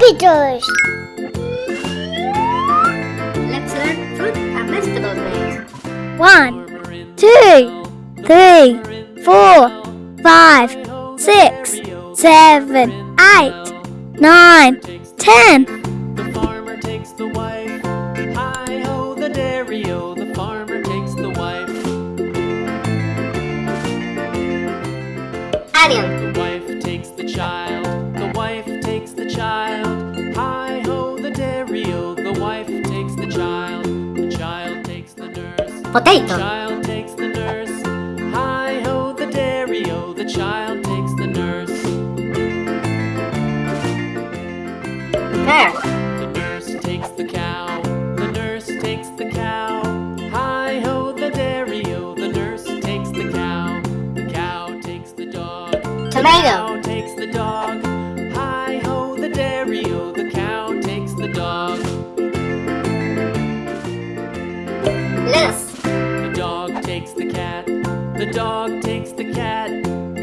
Computers. Let's learn fruit and vegetable names. One, two, three, four, five, six, seven, eight, nine, ten. The farmer takes the wife. Hi ho, the dairy o. The farmer takes the wife. Onion. Potato. Child takes the nurse. Hi ho, the dairy o. The child takes the nurse. Pear. The nurse takes the cow. The nurse takes the cow. Hi ho, the dairy o. The nurse takes the cow. The cow takes the dog. Tomato. Cow takes the dog. Hi ho, the dairy o. The cow takes the dog. Lettuce. The dog takes the cat.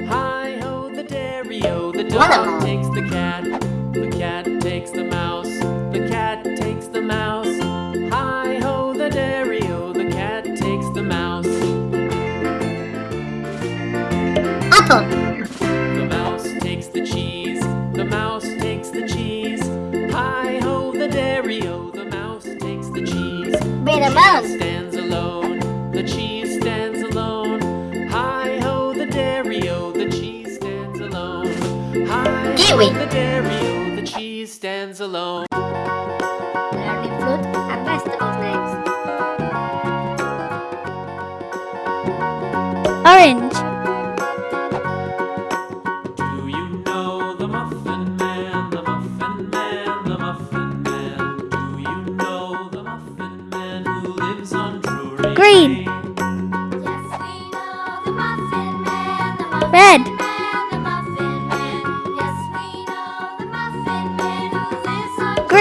Hi ho, the dairy o. The dog takes the cat. The cat takes the mouse. The cat takes the mouse. Hi ho, the dairy o. The cat takes the mouse. Apple. The mouse takes the cheese. The mouse takes the cheese. Hi ho, the dairy o. The mouse takes the cheese. Watermelon. Cheese stands Kiwi. the dairy. The cheese stands alone. Learning fruit and vegetable names. Orange. Do you know the Muffin Man? The Muffin Man, the Muffin Man. Do you know the Muffin Man who lives on Drury Green.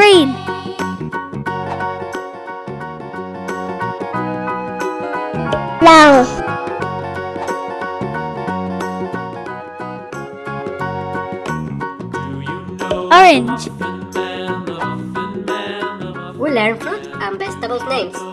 Man, the Muffin We learn fruit and vegetables names.